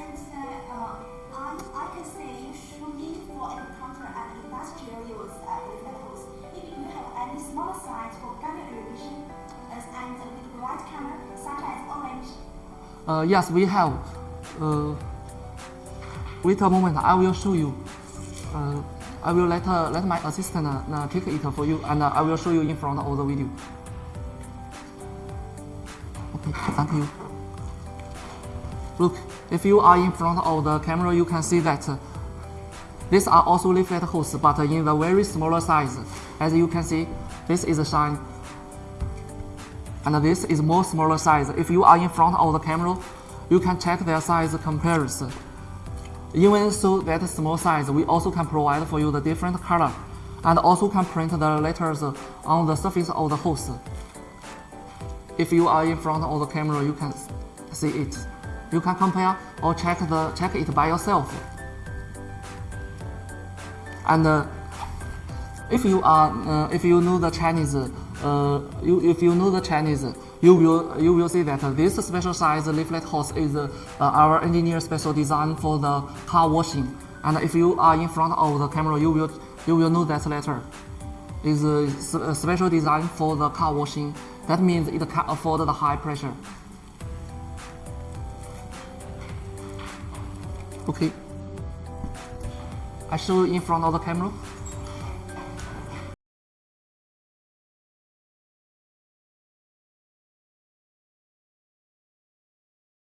can say, uh, I, I can say you should need for agriculture and industrial use uh, with metals. If you have any smaller size for gamma irrigation as and with bright color such as orange, Uh, yes, we have. Uh, wait a moment, I will show you. Uh, I will let uh, let my assistant uh, uh, take it for you, and uh, I will show you in front of the video. Okay, thank you. Look, if you are in front of the camera, you can see that uh, these are also layflat holes, but in the very smaller size. As you can see, this is a shine and this is more smaller size. If you are in front of the camera, you can check their size comparison. Even so that small size, we also can provide for you the different color and also can print the letters on the surface of the hose. If you are in front of the camera, you can see it. You can compare or check the check it by yourself. And uh, if you are uh, if you know the Chinese, uh, you, if you know the Chinese, you will you will see that this special size layflat hose is uh, our engineer special design for the car washing. And if you are in front of the camera, you will you will know that letter is a a special design for the car washing. That means it can afford the high pressure. Okay. I show you in front of the camera.